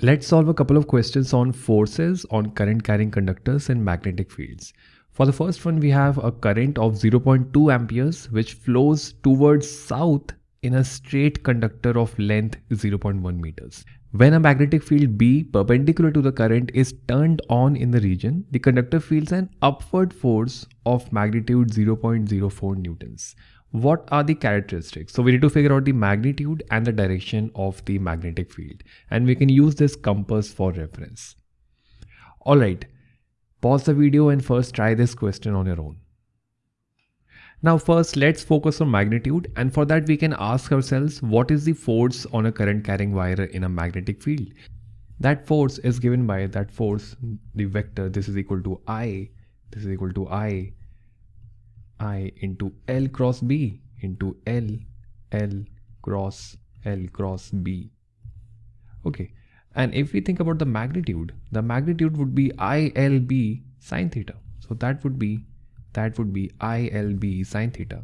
Let's solve a couple of questions on forces on current carrying conductors and magnetic fields. For the first one, we have a current of 0.2 amperes which flows towards south in a straight conductor of length 0.1 meters. When a magnetic field B perpendicular to the current is turned on in the region, the conductor feels an upward force of magnitude 0.04 newtons what are the characteristics? So we need to figure out the magnitude and the direction of the magnetic field. And we can use this compass for reference. All right, pause the video and first try this question on your own. Now first let's focus on magnitude and for that we can ask ourselves what is the force on a current carrying wire in a magnetic field. That force is given by that force the vector this is equal to I this is equal to I I into L cross B into L, L cross L cross B. Okay, and if we think about the magnitude, the magnitude would be ILB sine theta. So that would be that would be ILB sine theta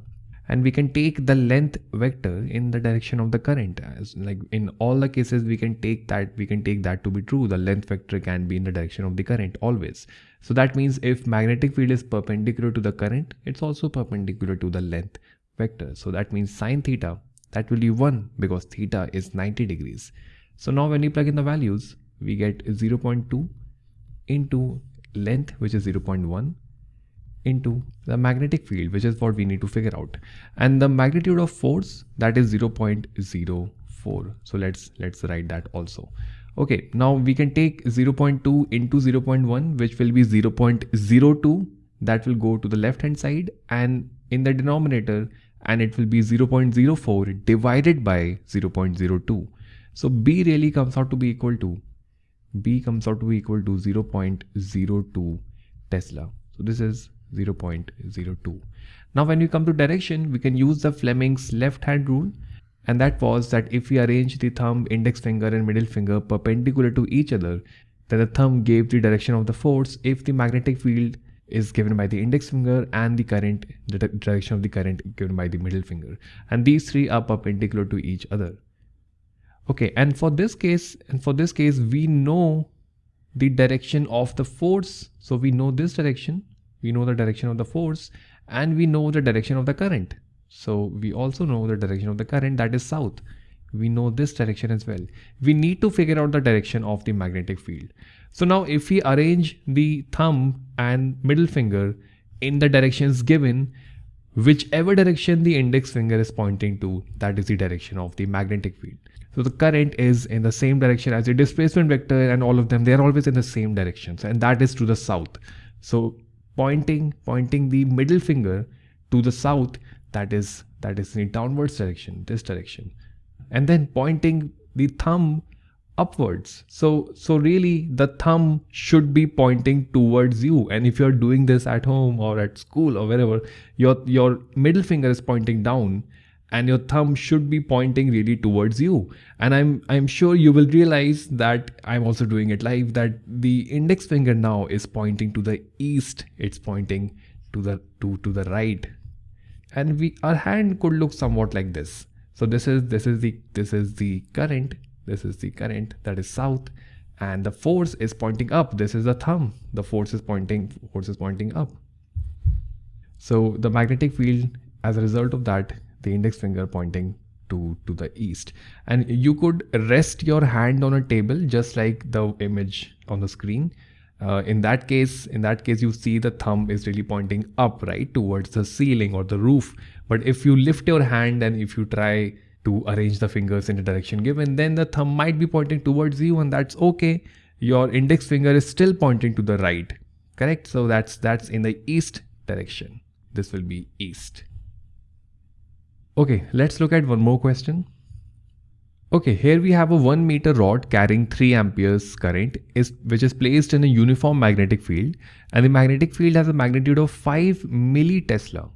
and we can take the length vector in the direction of the current. As like in all the cases we can take that we can take that to be true. The length vector can be in the direction of the current always. So that means if magnetic field is perpendicular to the current it's also perpendicular to the length vector. So that means sine theta that will be 1 because theta is 90 degrees. So now when we plug in the values we get 0.2 into length which is 0.1 into the magnetic field which is what we need to figure out. And the magnitude of force that is 0.04 so let's let's write that also. Okay now we can take 0.2 into 0.1 which will be 0.02 that will go to the left hand side and in the denominator and it will be 0.04 divided by 0.02 so b really comes out to be equal to b comes out to be equal to 0.02 tesla. So this is 0.02. Now when we come to direction, we can use the Fleming's left hand rule and that was that if we arrange the thumb, index finger and middle finger perpendicular to each other, then the thumb gave the direction of the force if the magnetic field is given by the index finger and the current, the direction of the current given by the middle finger. And these three are perpendicular to each other. Okay, and for this case, and for this case, we know the direction of the force. So we know this direction we know the direction of the force and we know the direction of the current. So we also know the direction of the current that is south. We know this direction as well. We need to figure out the direction of the magnetic field. So now if we arrange the thumb and middle finger in the directions given, whichever direction the index finger is pointing to, that is the direction of the magnetic field. So the current is in the same direction as the displacement vector and all of them, they are always in the same directions and that is to the south. So pointing pointing the middle finger to the south that is that is in downwards direction this direction and then pointing the thumb upwards. So so really the thumb should be pointing towards you. And if you're doing this at home or at school or wherever your your middle finger is pointing down and your thumb should be pointing really towards you. And i'm i'm sure you will realize that i'm also doing it live that the index finger now is pointing to the east. It's pointing to the to to the right. And we our hand could look somewhat like this. So this is this is the this is the current. This is the current that is south. And the force is pointing up. This is the thumb. The force is pointing force is pointing up. So the magnetic field as a result of that the index finger pointing to, to the east. And you could rest your hand on a table just like the image on the screen. Uh, in that case, in that case, you see the thumb is really pointing up, right, towards the ceiling or the roof. But if you lift your hand and if you try to arrange the fingers in the direction given, then the thumb might be pointing towards you and that's okay. Your index finger is still pointing to the right, correct? So that's, that's in the east direction. This will be east. Okay, let's look at one more question. Okay, here we have a 1 meter rod carrying 3 amperes current is, which is placed in a uniform magnetic field and the magnetic field has a magnitude of 5 millitesla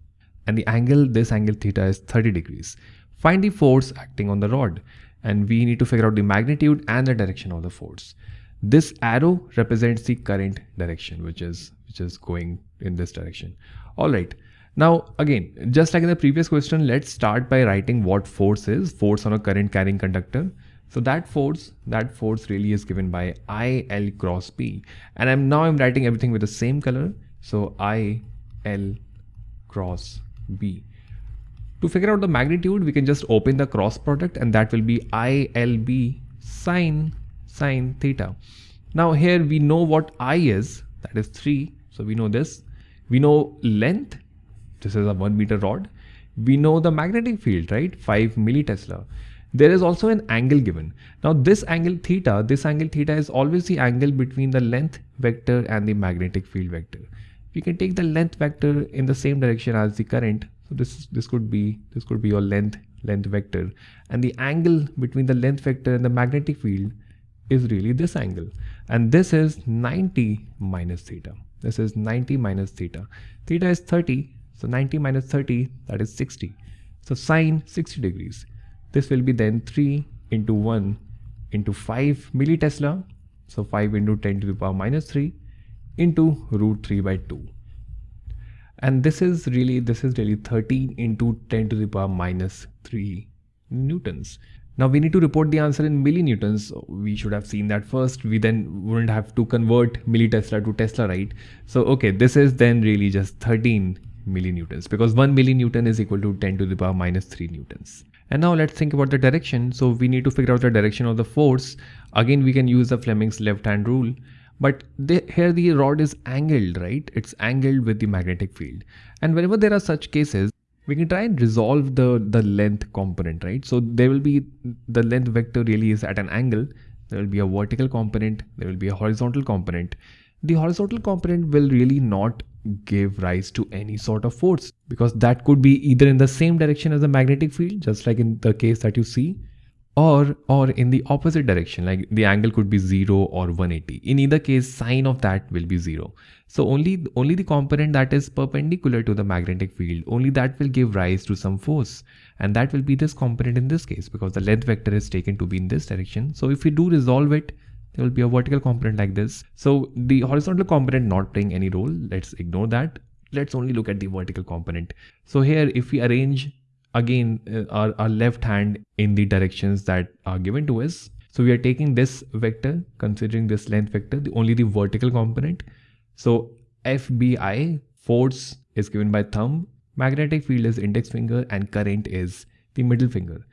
and the angle, this angle theta is 30 degrees. Find the force acting on the rod and we need to figure out the magnitude and the direction of the force. This arrow represents the current direction which is which is going in this direction. Alright, now again, just like in the previous question, let's start by writing what force is, force on a current carrying conductor. So that force, that force really is given by IL cross B. And I'm now I'm writing everything with the same color. So IL cross B. To figure out the magnitude, we can just open the cross product and that will be ILB sine sine theta. Now here we know what I is, that is 3. So we know this. We know length, this is a 1 meter rod. We know the magnetic field, right? 5 millitesla. There is also an angle given. Now this angle theta, this angle theta is always the angle between the length vector and the magnetic field vector. We can take the length vector in the same direction as the current. So this this could be this could be your length length vector and the angle between the length vector and the magnetic field is really this angle and this is 90 minus theta. This is 90 minus theta. Theta is 30 so 90 minus 30 that is 60. So sine 60 degrees. This will be then 3 into 1 into 5 millitesla. So 5 into 10 to the power minus 3 into root 3 by 2. And this is really, this is really 13 into 10 to the power minus 3 newtons. Now we need to report the answer in millinewtons. We should have seen that first. We then wouldn't have to convert millitesla to Tesla, right? So, okay, this is then really just 13 millinewtons because 1 millinewton is equal to 10 to the power minus 3 newtons. And now let's think about the direction. So we need to figure out the direction of the force. Again, we can use the Fleming's left hand rule. But here the rod is angled, right? It's angled with the magnetic field. And whenever there are such cases, we can try and resolve the, the length component, right? So there will be, the length vector really is at an angle. There will be a vertical component. There will be a horizontal component. The horizontal component will really not give rise to any sort of force because that could be either in the same direction as the magnetic field just like in the case that you see or or in the opposite direction like the angle could be 0 or 180 in either case sine of that will be 0 so only only the component that is perpendicular to the magnetic field only that will give rise to some force and that will be this component in this case because the length vector is taken to be in this direction. So if we do resolve it there will be a vertical component like this. So the horizontal component not playing any role. Let's ignore that. Let's only look at the vertical component. So here, if we arrange again uh, our, our left hand in the directions that are given to us. So we are taking this vector, considering this length vector, the, only the vertical component. So FBI, force is given by thumb, magnetic field is index finger and current is the middle finger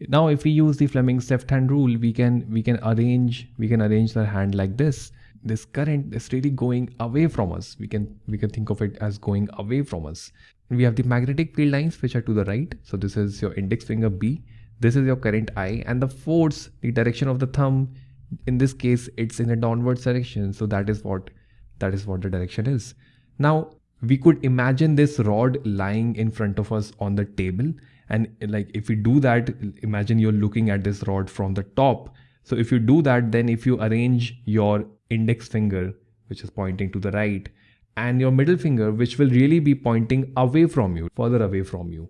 now if we use the Fleming's left hand rule we can we can arrange we can arrange the hand like this. This current is really going away from us. We can we can think of it as going away from us. We have the magnetic field lines which are to the right. So this is your index finger b. This is your current i and the force the direction of the thumb. In this case it's in a downward direction. So that is what that is what the direction is. Now we could imagine this rod lying in front of us on the table and like if you do that imagine you're looking at this rod from the top. So if you do that then if you arrange your index finger which is pointing to the right and your middle finger which will really be pointing away from you further away from you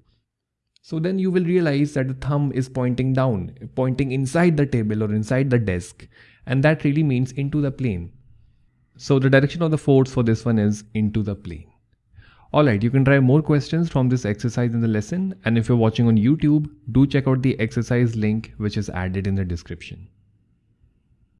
so then you will realize that the thumb is pointing down pointing inside the table or inside the desk. And that really means into the plane. So the direction of the force for this one is into the plane Alright, you can try more questions from this exercise in the lesson and if you're watching on YouTube, do check out the exercise link which is added in the description.